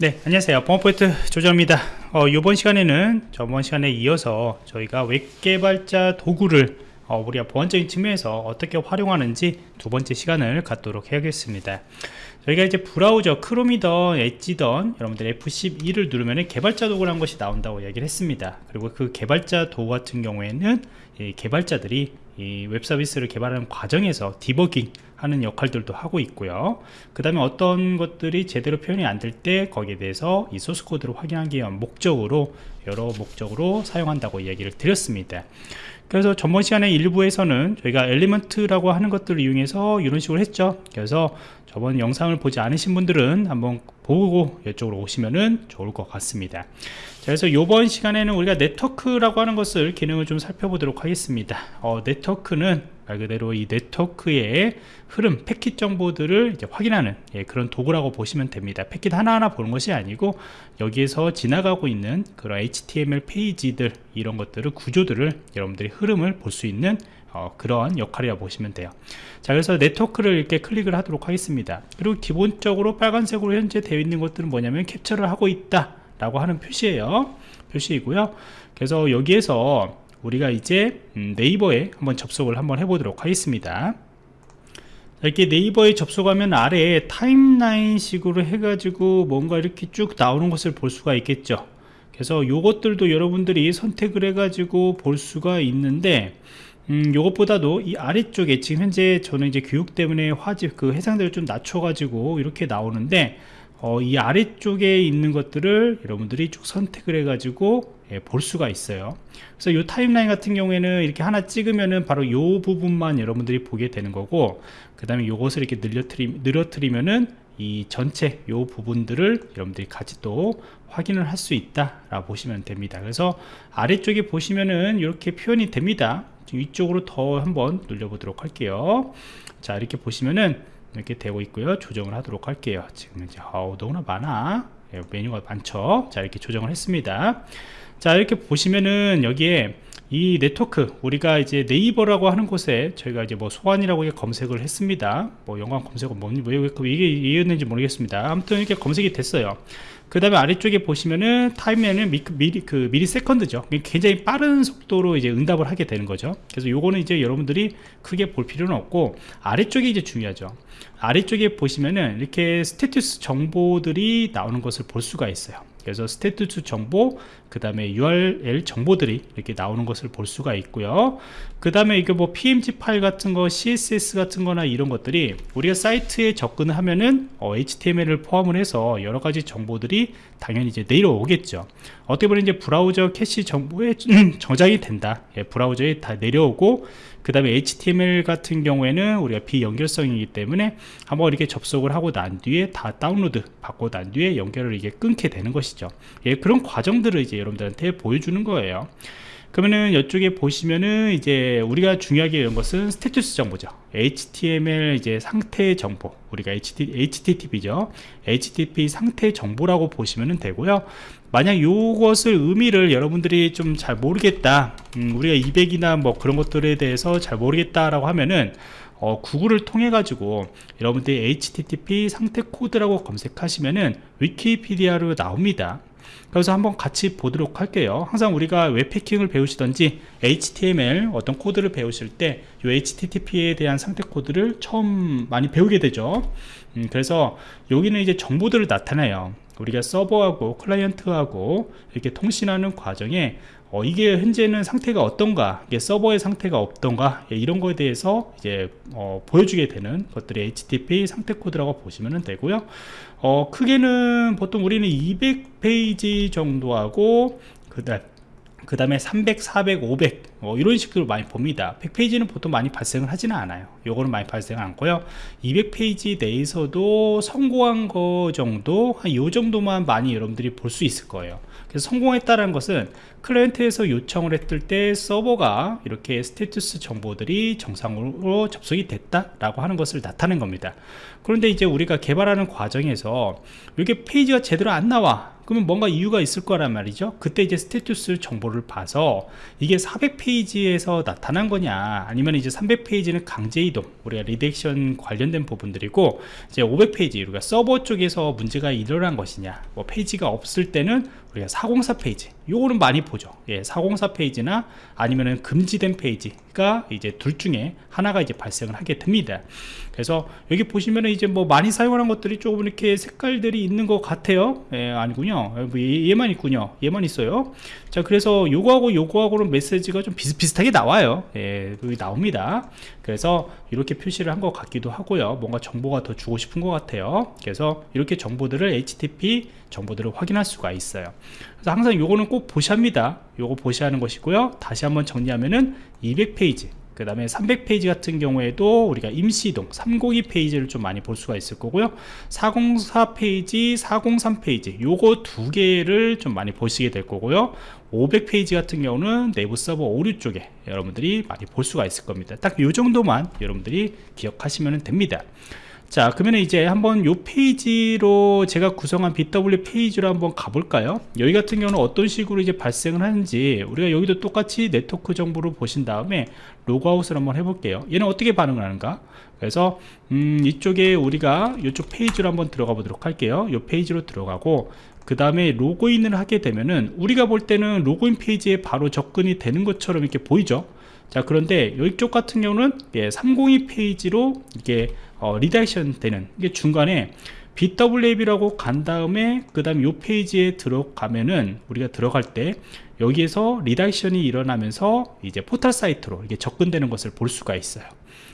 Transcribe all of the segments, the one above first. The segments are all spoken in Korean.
네 안녕하세요. 보안프로젝트 조정원입니다. 어, 이번 시간에는 저번 시간에 이어서 저희가 웹 개발자 도구를 어, 우리가 보안적인 측면에서 어떻게 활용하는지 두 번째 시간을 갖도록 해야겠습니다. 저희가 이제 브라우저 크롬이던 엣지던 여러분들 F12를 누르면 개발자 도구라는 것이 나온다고 얘기를 했습니다. 그리고 그 개발자 도구 같은 경우에는 개발자들이 웹 서비스를 개발하는 과정에서 디버깅 하는 역할들도 하고 있고요. 그 다음에 어떤 것들이 제대로 표현이 안 될 때 거기에 대해서 이 소스 코드를 확인하기 위한 목적으로 여러 목적으로 사용한다고 이야기를 드렸습니다 그래서 전번 시간에 일부에서는 저희가 Elements라고 하는 것들을 이용해서 이런 식으로 했죠. 그래서 저번 영상을 보지 않으신 분들은 한번 보고 이쪽으로 오시면 좋을 것 같습니다. 자, 그래서 이번 시간에는 우리가 네트워크라고 하는 것을 기능을 좀 살펴보도록 하겠습니다. 어, 네트워크는 말 그대로 이 네트워크의 흐름 패킷 정보들을 확인하는 예, 그런 도구라고 보시면 됩니다. 패킷 하나하나 보는 것이 아니고 여기에서 지나가고 있는 그런 HTML 페이지들 이런 것들을 구조들을 여러분들이 흐름을 볼 수 있는 어, 그런 역할이라 고 보시면 돼요. 자 그래서 네트워크를 이렇게 클릭을 하도록 하겠습니다. 그리고 기본적으로 빨간색으로 현재 되어 있는 것들은 뭐냐면 캡처를 하고 있다 라고 하는 표시예요. 표시이고요. 그래서 여기에서 우리가 이제 음, 네이버에 한번 접속을 한번 해보도록 하겠습니다. 이렇게 네이버에 접속하면 아래에 타임라인 식으로 해가지고 뭔가 이렇게 쭉 나오는 것을 볼 수가 있겠죠. 그래서 요것들도 여러분들이 선택을 해가지고 볼 수가 있는데 음, 요것보다도 이 아래쪽에 지금 현재 저는 이제 교육 때문에 화질 그 해상도를 좀 낮춰가지고 이렇게 나오는데 어, 이 아래쪽에 있는 것들을 여러분들이 쭉 선택을 해 가지고 예, 볼 수가 있어요. 그래서 이 타임라인 같은 경우에는 이렇게 하나 찍으면은 바로 이 부분만 여러분들이 보게 되는 거고 그 다음에 이것을 이렇게 늘려트리, 늘어뜨리면은 이 전체 이 부분들을 여러분들이 같이 또 확인을 할 수 있다 라고 보시면 됩니다. 그래서 아래쪽에 보시면은 이렇게 표현이 됩니다. 위쪽으로 더 한번 눌려 보도록 할게요. 자 이렇게 보시면은 이렇게 되고 있고요. 조정을 하도록 할게요. 지금 이제 아우 너무나 많아 예, 메뉴가 많죠? 자 이렇게 조정을 했습니다 자 이렇게 보시면은 여기에 이 네트워크 우리가 이제 네이버라고 하는 곳에 저희가 이제 뭐 보안이라고 검색을 했습니다. 뭐 연관 검색어 뭐니 왜 이게 이해였는지 모르겠습니다. 아무튼 이렇게 검색이 됐어요. 그 다음에 아래쪽에 보시면은 타임에는 미, 미리 그 millisecond죠. 굉장히 빠른 속도로 이제 응답을 하게 되는 거죠. 그래서 요거는 이제 여러분들이 크게 볼 필요는 없고 아래쪽이 이제 중요하죠. 아래쪽에 보시면은 이렇게 status 정보들이 나오는 것을 볼 수가 있어요 그래서 status 정보 그 다음에 URL 정보들이 이렇게 나오는 것을 볼 수가 있고요. 그 다음에 이게 뭐 PNG 파일 같은 거 CSS 같은 거나 이런 것들이 우리가 사이트에 접근을 하면은 어, HTML을 포함을 해서 여러 가지 정보들이 당연히 이제 내려오겠죠. 어떻게 보면 이제 브라우저 캐시 정보에 저장이 된다. 예, 브라우저에 다 내려오고 그 다음에 HTML 같은 경우에는 우리가 비연결성이기 때문에 한번 이렇게 접속을 하고 난 뒤에 다 다운로드 받고 난 뒤에 연결을 이게 끊게 되는 것이죠. 예, 그런 과정들을 이제 여러분들한테 보여주는 거예요. 그러면은 이쪽에 보시면은 이제 우리가 중요하게 이런 것은 스테투스 정보죠. HTML 이제 상태 정보. 우리가 HTTP죠. HTTP 상태 정보라고 보시면 되고요 만약 이것을 의미를 여러분들이 좀 잘 모르겠다 음, 우리가 200이나 뭐 그런 것들에 대해서 잘 모르겠다 라고 하면은 어, 구글을 통해 가지고 여러분들이 http 상태 코드라고 검색하시면은 위키피디아로 나옵니다. 그래서 한번 같이 보도록 할게요. 항상 우리가 웹해킹을 배우시던지 HTML 어떤 코드를 배우실 때 이 HTTP에 대한 상태 코드를 처음 많이 배우게 되죠. 음, 그래서 여기는 이제 정보들을 나타내요 우리가 서버하고 클라이언트하고 이렇게 통신하는 과정에 어, 이게 현재는 상태가 어떤가 이게 서버의 상태가 어떤가 예, 이런 거에 대해서 이제 어, 보여주게 되는 것들이 HTTP 상태 코드라고 보시면 되고요. 어, 크게는 보통 우리는 200페이지 정도 하고 그다음 그 다음에 300, 400, 500 어, 이런 식으로 많이 봅니다. 100페이지는 보통 많이 발생을 하지는 않아요. 요거는 많이 발생 않고요. 200페이지 내에서도 성공한 거 정도 한 요 정도만 많이 여러분들이 볼 수 있을 거예요. 그래서 성공했다는 것은 클라이언트에서 요청을 했을 때 서버가 이렇게 스테이투스 정보들이 정상으로 접속이 됐다라고 하는 것을 나타낸 겁니다. 그런데 이제 우리가 개발하는 과정에서 이게 페이지가 제대로 안 나와 그러면 뭔가 이유가 있을 거란 말이죠. 그때 이제 status 정보를 봐서 이게 400페이지에서 나타난 거냐 아니면 이제 300페이지는 강제 이동 우리가 redirection 관련된 부분들이고 이제 500페이지 우리가 서버 쪽에서 문제가 일어난 것이냐 뭐 페이지가 없을 때는 우리가 404 페이지 요거는 많이 보죠. 예, 404 페이지나 아니면은 금지된 페이지가 이제 둘 중에 하나가 이제 발생을 하게 됩니다. 그래서 여기 보시면은 이제 뭐 많이 사용하는 것들이 조금 이렇게 색깔들이 있는 것 같아요. 예, 아니군요. 뭐 얘, 얘만 있군요. 얘만 있어요. 자 그래서 요거하고 요거하고는 메시지가 좀 비슷비슷하게 나와요. 예, 여기 나옵니다. 그래서 이렇게 표시를 한 것 같기도 하고요. 뭔가 정보가 더 주고 싶은 것 같아요. 그래서 이렇게 정보들을 HTTP 정보들을 확인할 수가 있어요 그래서 항상 요거는 꼭 보셔야 합니다. 요거 보셔야 하는 것이고요. 다시 한번 정리하면은 200페이지 그 다음에 300페이지 같은 경우에도 우리가 임시이동 302 페이지를 좀 많이 볼 수가 있을 거고요. 404 페이지 403 페이지 요거 두 개를 좀 많이 보시게 될 거고요. 500페이지 같은 경우는 내부 서버 오류 쪽에 여러분들이 많이 볼 수가 있을 겁니다. 딱 요 정도만 여러분들이 기억하시면 됩니다 자 그러면 이제 한번 요 페이지로 제가 구성한 bWAPP 페이지로 한번 가볼까요? 여기 같은 경우는 어떤 식으로 이제 발생을 하는지 우리가 여기도 똑같이 네트워크 정보를 보신 다음에 로그아웃을 한번 해볼게요. 얘는 어떻게 반응을 하는가? 그래서 음, 이쪽에 우리가 이쪽 페이지로 한번 들어가 보도록 할게요. 이 페이지로 들어가고 그 다음에 로그인을 하게 되면은 우리가 볼 때는 로그인 페이지에 바로 접근이 되는 것처럼 이렇게 보이죠 자 그런데 이쪽 같은 경우는 예, 302 페이지로 이게 어, redirection 되는 이게 중간에 bWAPP라고 간 다음에 그 다음 요 페이지에 들어가면은 우리가 들어갈 때 여기에서 리다이션이 일어나면서 이제 포털 사이트로 이게 접근되는 것을 볼 수가 있어요.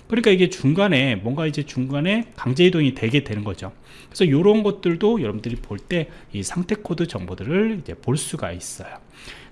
그러니까 이게 중간에 뭔가 이제 중간에 강제 이동이 되게 되는 거죠. 그래서 이런 것들도 여러분들이 볼 때 이 상태 코드 정보들을 이제 볼 수가 있어요.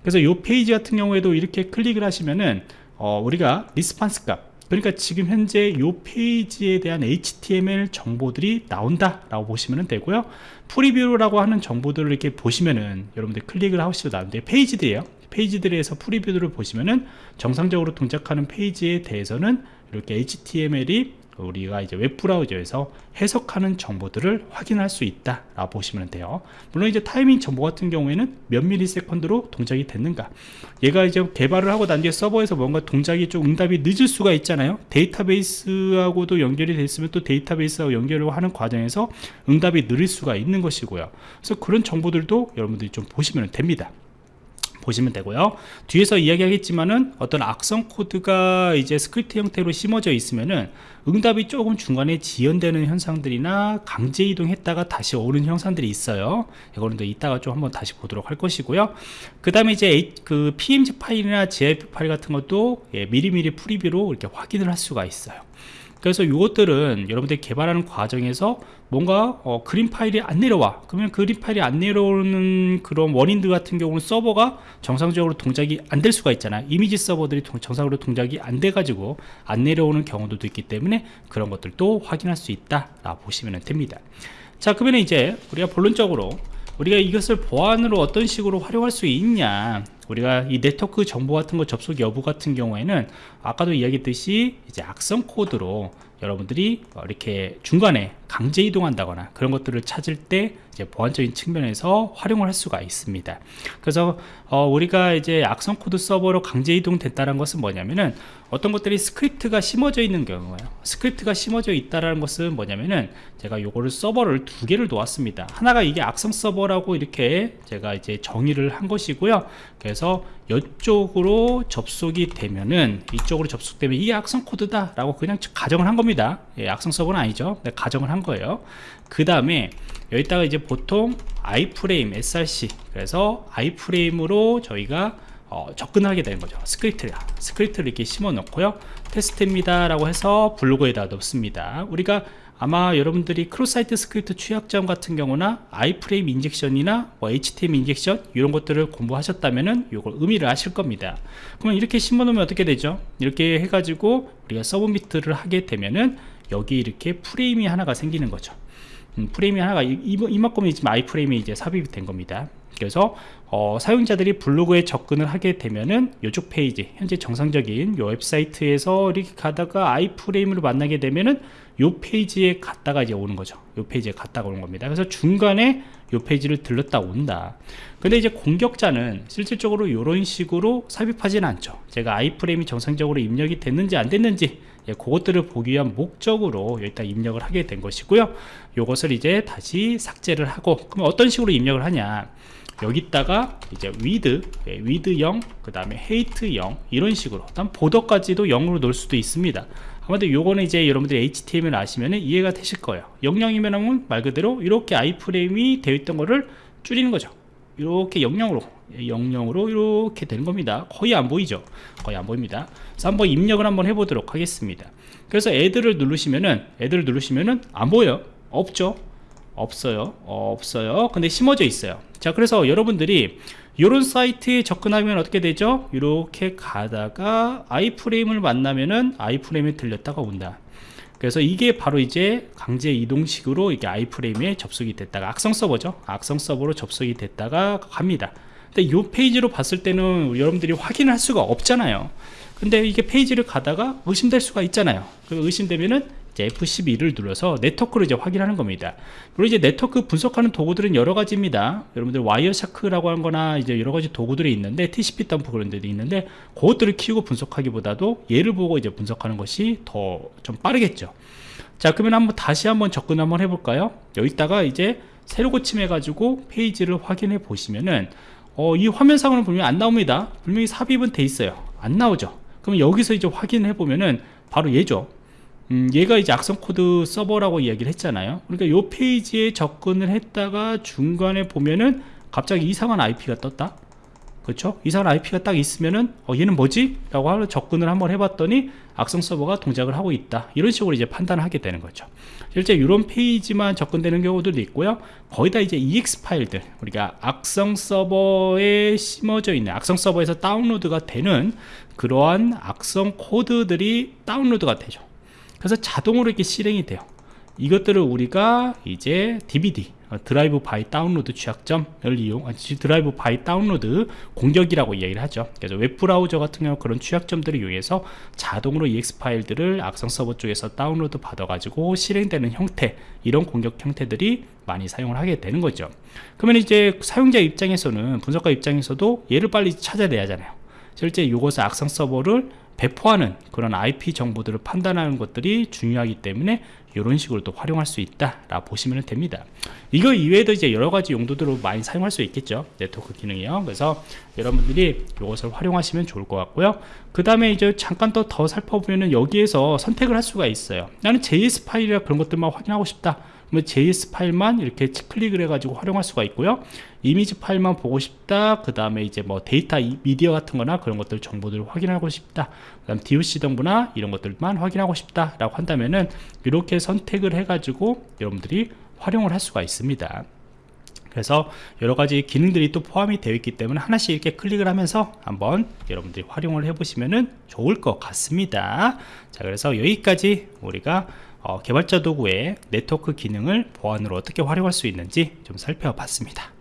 그래서 이 페이지 같은 경우에도 이렇게 클릭을 하시면은 어, 우리가 response 값 그러니까 지금 현재 이 페이지에 대한 HTML 정보들이 나온다 라고 보시면 되고요. 프리뷰라고 하는 정보들을 이렇게 보시면은 여러분들 클릭을 하시도 나오는데 페이지들이에요. 페이지들에서 프리뷰들을 보시면은 정상적으로 동작하는 페이지에 대해서는 이렇게 HTML이 우리가 이제 웹브라우저에서 해석하는 정보들을 확인할 수 있다 라고 보시면 돼요. 물론 이제 타이밍 정보 같은 경우에는 몇 미리세컨드로 동작이 됐는가. 얘가 이제 개발을 하고 난 뒤에 서버에서 뭔가 동작이 좀 응답이 늦을 수가 있잖아요. 데이터베이스하고도 연결이 됐으면 또 데이터베이스하고 연결을 하는 과정에서 응답이 느릴 수가 있는 것이고요. 그래서 그런 정보들도 여러분들이 좀 보시면 됩니다 보시면 되고요. 뒤에서 이야기하겠지만은 어떤 악성 코드가 이제 스크립트 형태로 심어져 있으면은 응답이 조금 중간에 지연되는 현상들이나 강제 이동했다가 다시 오는 현상들이 있어요. 이거는 또 이따가 좀 한번 다시 보도록 할 것이고요. 그 다음에 이제 그 png 파일이나 gif 파일 같은 것도 예, 미리미리 프리뷰로 이렇게 확인을 할 수가 있어요 그래서 이것들은 여러분들이 개발하는 과정에서 뭔가 어, 그림 파일이 안 내려와. 그러면 그림 파일이 안 내려오는 그런 원인들 같은 경우는 서버가 정상적으로 동작이 안 될 수가 있잖아요. 이미지 서버들이 동, 정상적으로 동작이 안 돼 가지고 안 내려오는 경우도 있기 때문에 그런 것들도 확인할 수 있다 라 보시면 됩니다. 자 그러면 이제 우리가 본론적으로 우리가 이것을 보안으로 어떤 식으로 활용할 수 있냐. 우리가 이 네트워크 정보 같은 거 접속 여부 같은 경우에는 아까도 이야기했듯이 이제 악성 코드로 여러분들이 이렇게 중간에 강제 이동한다거나 그런 것들을 찾을 때 이제 보안적인 측면에서 활용을 할 수가 있습니다. 그래서 어 우리가 이제 악성 코드 서버로 강제 이동 됐다는 것은 뭐냐면은 어떤 것들이 스크립트가 심어져 있는 경우예요. 스크립트가 심어져 있다는 것은 뭐냐면은 제가 요거를 서버를 두 개를 놓았습니다. 하나가 이게 악성 서버라고 이렇게 제가 이제 정의를 한 것이고요. 그래서 이쪽으로 접속이 되면은 이쪽으로 접속되면 이게 악성 코드다 라고 그냥 가정을 한 겁니다 예, 악성 서버는 아니죠. 네, 가정을 한 거예요. 그 다음에 여기다가 이제 보통 iframe src 그래서 iframe으로 저희가 어, 접근하게 되는 거죠. 스크립트 스크립트를 이렇게 심어 놓고요. 테스트입니다 라고 해서 블로그에다 넣습니다. 우리가 아마 여러분들이 cross site script 취약점 같은 경우나 iframe injection이나 뭐 HTML injection 이런 것들을 공부하셨다면은 이걸 의미를 아실 겁니다. 그러면 이렇게 심어 놓으면 어떻게 되죠? 이렇게 해가지고 우리가 submit을 하게 되면은 여기 이렇게 프레임이 하나가 생기는 거죠. 음, 프레임이 하나가 이만큼이 지금 iframe이 이제 삽입이 된 겁니다. 그래서 어, 사용자들이 블로그에 접근을 하게 되면은 이쪽 페이지 현재 정상적인 요 웹사이트에서 이렇게 가다가 iframe을 만나게 되면은 요 페이지에 갔다가 이제 오는 거죠. 요 페이지에 갔다가 오는 겁니다. 그래서 중간에 요 페이지를 들렀다 온다. 근데 이제 공격자는 실질적으로 이런 식으로 삽입하지는 않죠. 제가 아이프레임이 정상적으로 입력이 됐는지 안 됐는지 예, 그것들을 보기 위한 목적으로 일단 입력을 하게 된 것이고요. 요것을 이제 다시 삭제를 하고 그럼 어떤 식으로 입력을 하냐 여기다가 이제 예, with 0, 그 다음에 hate 0 이런 식으로. 일단 보더까지도 0으로 놓을 수도 있습니다. 아무튼 요거는 이제 여러분들이 HTML 아시면 이해가 되실 거예요. 00이면 말 그대로 이렇게 아이프레임이 되어 있던 거를 줄이는 거죠. 이렇게 00으로 00으로 이렇게 되는 겁니다. 거의 안 보이죠? 거의 안 보입니다. 그래서 한번 입력을 한번 해보도록 하겠습니다. 그래서 애들을 누르시면은 애들을 누르시면은 안 보여요. 없죠 없어요. 어, 없어요. 근데 심어져 있어요. 자 그래서 여러분들이 이런 사이트에 접근하면 어떻게 되죠? 이렇게 가다가 아이프레임을 만나면은 아이프레임에 들렸다가 온다. 그래서 이게 바로 이제 강제 이동식으로 이게 아이프레임에 접속이 됐다가 악성 서버죠. 악성 서버로 접속이 됐다가 갑니다. 근데 이 페이지로 봤을 때는 여러분들이 확인을 할 수가 없잖아요. 근데 이게 페이지를 가다가 의심될 수가 있잖아요. 그 의심되면은 F12를 눌러서 네트워크를 이제 확인하는 겁니다. 그리고 이제 네트워크 분석하는 도구들은 여러 가지입니다. 여러분들 와이어샤크라고 하는 거나 이제 여러 가지 도구들이 있는데 TCP dump 그런 데도 있는데 그것들을 키우고 분석하기보다도 얘를 보고 이제 분석하는 것이 더 좀 빠르겠죠. 자, 그러면 한번 다시 한번 접근 한번 해 볼까요? 여기다가 이제 새로 고침해 가지고 페이지를 확인해 보시면은 어, 이 화면상으로는 분명히 안 나옵니다. 분명히 삽입은 돼 있어요. 안 나오죠. 그럼 여기서 이제 확인해 보면은 바로 얘죠. 음, 얘가 이제 악성 코드 서버라고 이야기를 했잖아요. 그러니까 요 페이지에 접근을 했다가 중간에 보면은 갑자기 이상한 IP가 떴다. 그렇죠? 이상한 IP가 딱 있으면은 어, 얘는 뭐지? 라고 하러 접근을 한번 해봤더니 악성 서버가 동작을 하고 있다. 이런 식으로 이제 판단을 하게 되는 거죠. 실제 이런 페이지만 접근되는 경우들도 있고요. 거의 다 이제 EXE 파일들 우리가 악성 서버에 심어져 있는 악성 서버에서 다운로드가 되는 그러한 악성 코드들이 다운로드가 되죠 그래서 자동으로 이렇게 실행이 돼요. 이것들을 우리가 이제 DBD 어, drive by download 취약점을 이용 drive by download 공격이라고 이야기를 하죠. 그래서 웹브라우저 같은 경우 그런 취약점들을 이용해서 자동으로 EXE 파일들을 악성 서버 쪽에서 다운로드 받아 가지고 실행되는 형태 이런 공격 형태들이 많이 사용을 하게 되는 거죠. 그러면 이제 사용자 입장에서는 분석가 입장에서도 얘를 빨리 찾아내야 하잖아요. 실제 이것을 악성 서버를 배포하는 그런 IP 정보들을 판단하는 것들이 중요하기 때문에 이런 식으로 또 활용할 수 있다 라 보시면 됩니다. 이거 이외에도 이제 여러 가지 용도들로 많이 사용할 수 있겠죠. 네트워크 기능이요. 그래서 여러분들이 이것을 활용하시면 좋을 것 같고요. 그 다음에 이제 잠깐 더, 더 살펴보면 여기에서 선택을 할 수가 있어요. 나는 JS 파일이나 그런 것들만 확인하고 싶다 JS 파일만 이렇게 클릭을 해가지고 활용할 수가 있고요. 이미지 파일만 보고 싶다. 그 다음에 이제 뭐 데이터 미디어 같은 거나 그런 것들 정보들을 확인하고 싶다. 그 다음 DOC 정보나 이런 것들만 확인하고 싶다 라고 한다면은 이렇게 선택을 해 가지고 여러분들이 활용을 할 수가 있습니다. 그래서 여러 가지 기능들이 또 포함이 되어 있기 때문에 하나씩 이렇게 클릭을 하면서 한번 여러분들이 활용을 해 보시면 좋을 것 같습니다. 자 그래서 여기까지 우리가 어, 개발자 도구의 네트워크 기능을 보안으로 어떻게 활용할 수 있는지 좀 살펴봤습니다